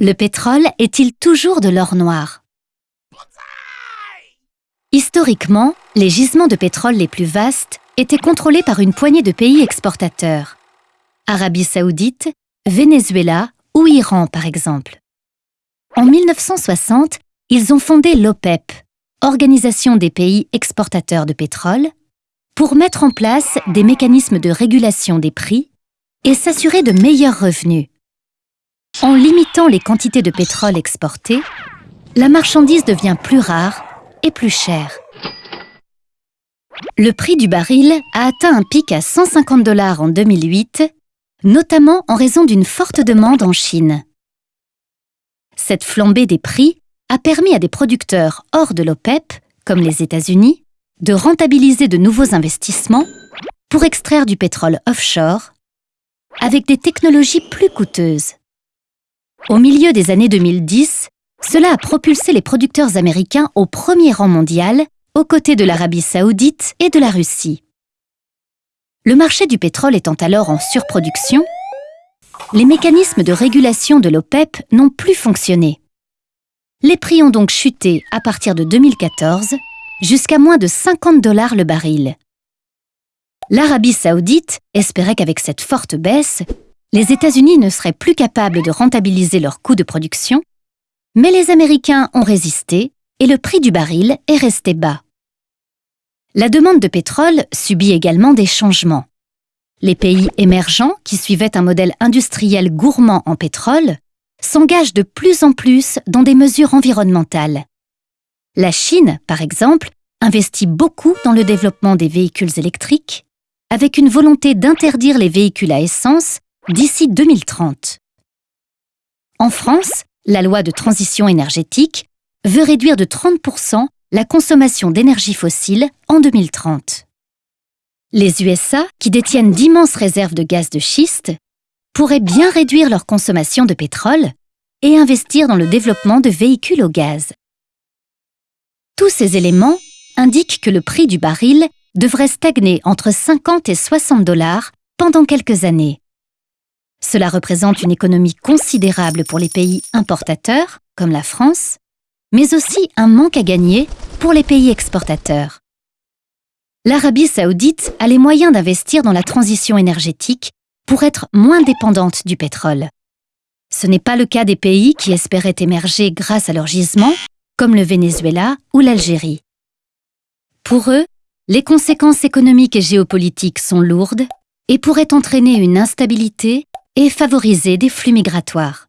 Le pétrole est-il toujours de l'or noir? Historiquement, les gisements de pétrole les plus vastes étaient contrôlés par une poignée de pays exportateurs. Arabie saoudite, Venezuela ou Iran par exemple. En 1960, ils ont fondé l'OPEP, Organisation des pays exportateurs de pétrole, pour mettre en place des mécanismes de régulation des prix et s'assurer de meilleurs revenus. En limitant les quantités de pétrole exportées, la marchandise devient plus rare et plus chère. Le prix du baril a atteint un pic à 150 dollars en 2008, notamment en raison d'une forte demande en Chine. Cette flambée des prix a permis à des producteurs hors de l'OPEP, comme les États-Unis, de rentabiliser de nouveaux investissements pour extraire du pétrole offshore avec des technologies plus coûteuses. Au milieu des années 2010, cela a propulsé les producteurs américains au premier rang mondial, aux côtés de l'Arabie saoudite et de la Russie. Le marché du pétrole étant alors en surproduction, les mécanismes de régulation de l'OPEP n'ont plus fonctionné. Les prix ont donc chuté à partir de 2014 jusqu'à moins de 50 dollars le baril. L'Arabie saoudite espérait qu'avec cette forte baisse, les États-Unis ne seraient plus capables de rentabiliser leurs coûts de production mais les Américains ont résisté et le prix du baril est resté bas. La demande de pétrole subit également des changements. Les pays émergents, qui suivaient un modèle industriel gourmand en pétrole, s'engagent de plus en plus dans des mesures environnementales. La Chine, par exemple, investit beaucoup dans le développement des véhicules électriques, avec une volonté d'interdire les véhicules à essence d'ici 2030. En France, la loi de transition énergétique veut réduire de 30% la consommation d'énergie fossile en 2030. Les USA, qui détiennent d'immenses réserves de gaz de schiste, pourraient bien réduire leur consommation de pétrole et investir dans le développement de véhicules au gaz. Tous ces éléments indiquent que le prix du baril devrait stagner entre 50 et 60 dollars pendant quelques années. Cela représente une économie considérable pour les pays importateurs, comme la France, mais aussi un manque à gagner pour les pays exportateurs. L'Arabie saoudite a les moyens d'investir dans la transition énergétique pour être moins dépendante du pétrole. Ce n'est pas le cas des pays qui espéraient émerger grâce à leur gisement, comme le Venezuela ou l'Algérie. Pour eux, les conséquences économiques et géopolitiques sont lourdes et pourraient entraîner une instabilité et favoriser des flux migratoires.